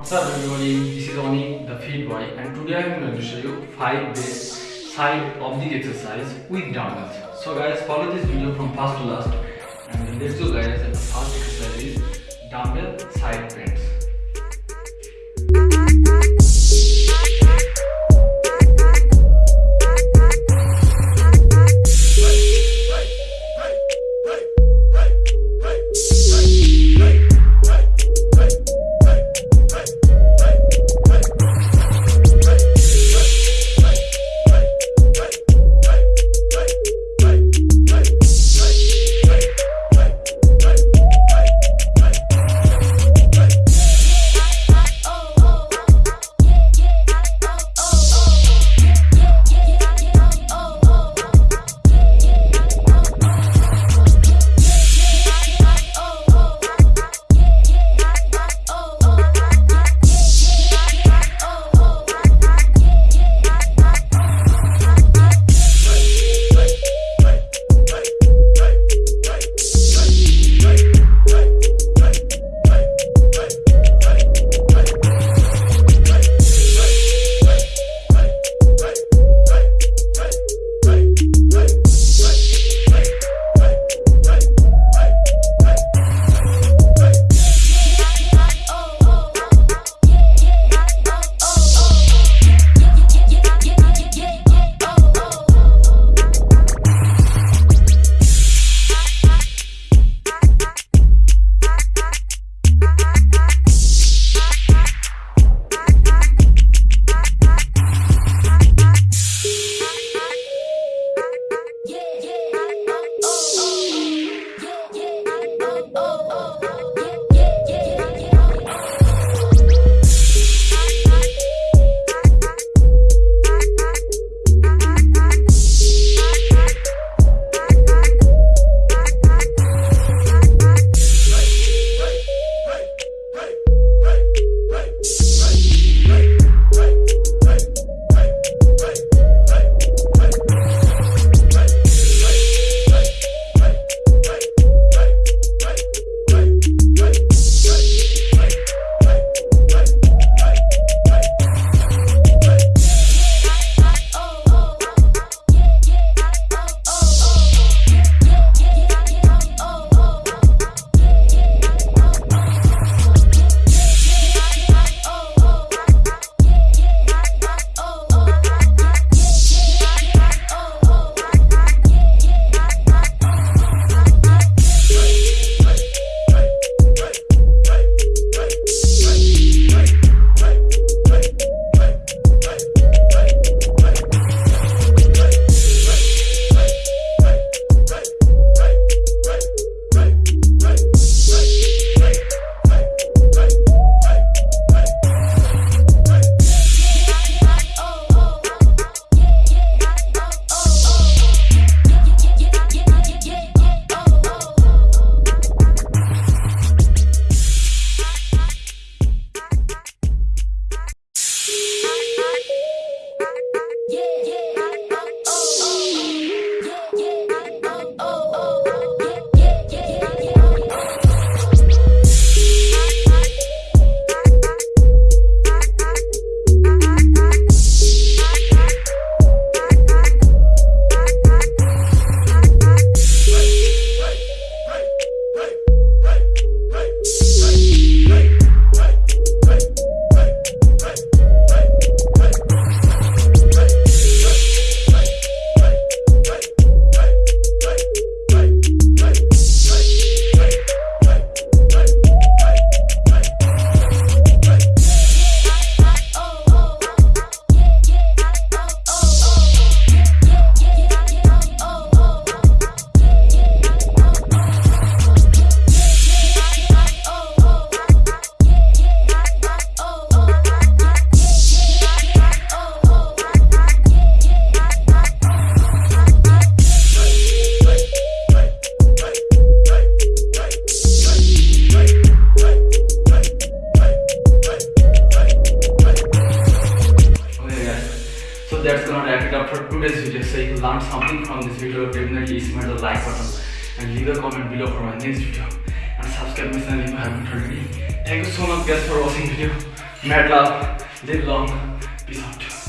What's up everybody, this is Oni, the fit boy and today I'm going to show you 5 best side oblique exercise with dumbbells. So guys follow this video from first to last and let's go guys the first exercise is dumbbell side bends. Learned something from this video, definitely smash the like button and leave a comment below for my next video. And subscribe my channel if you haven't already. Thank you so much guys for watching the video. Mad love, live long.